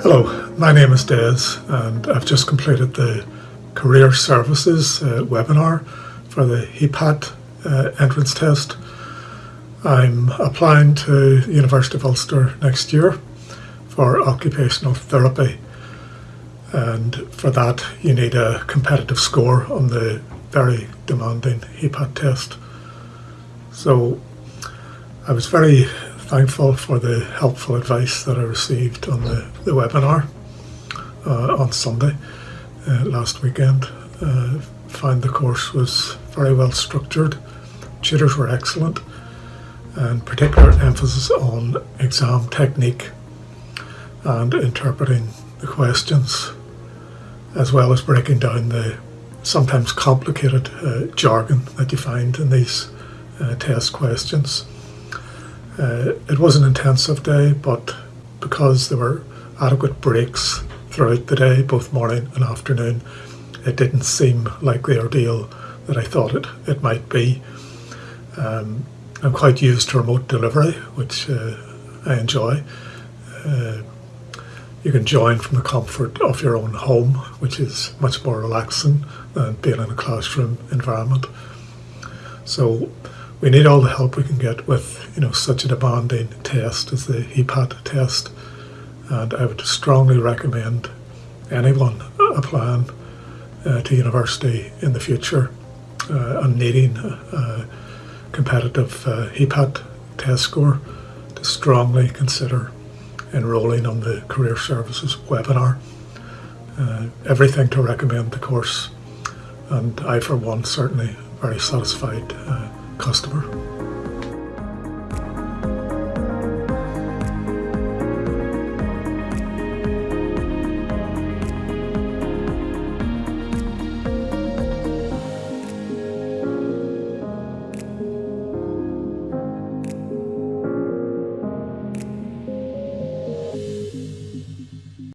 Hello, my name is Des and I've just completed the Career Services uh, webinar for the HPAT uh, entrance test. I'm applying to the University of Ulster next year for occupational therapy and for that you need a competitive score on the very demanding HPAT test. So I was very thankful for the helpful advice that I received on the, the webinar uh, on Sunday uh, last weekend. Uh, found the course was very well structured, tutors were excellent, and particular emphasis on exam technique and interpreting the questions, as well as breaking down the sometimes complicated uh, jargon that you find in these uh, test questions. Uh, it was an intensive day, but because there were adequate breaks throughout the day, both morning and afternoon, it didn't seem like the ordeal that I thought it, it might be. Um, I'm quite used to remote delivery, which uh, I enjoy. Uh, you can join from the comfort of your own home, which is much more relaxing than being in a classroom environment. So we need all the help we can get with you know such a demanding test as the HPAT test and I would strongly recommend anyone applying uh, to university in the future uh, and needing a, competitive uh, HPAT test score to strongly consider enrolling on the Career Services webinar. Uh, everything to recommend the course and I for one certainly very satisfied uh, customer.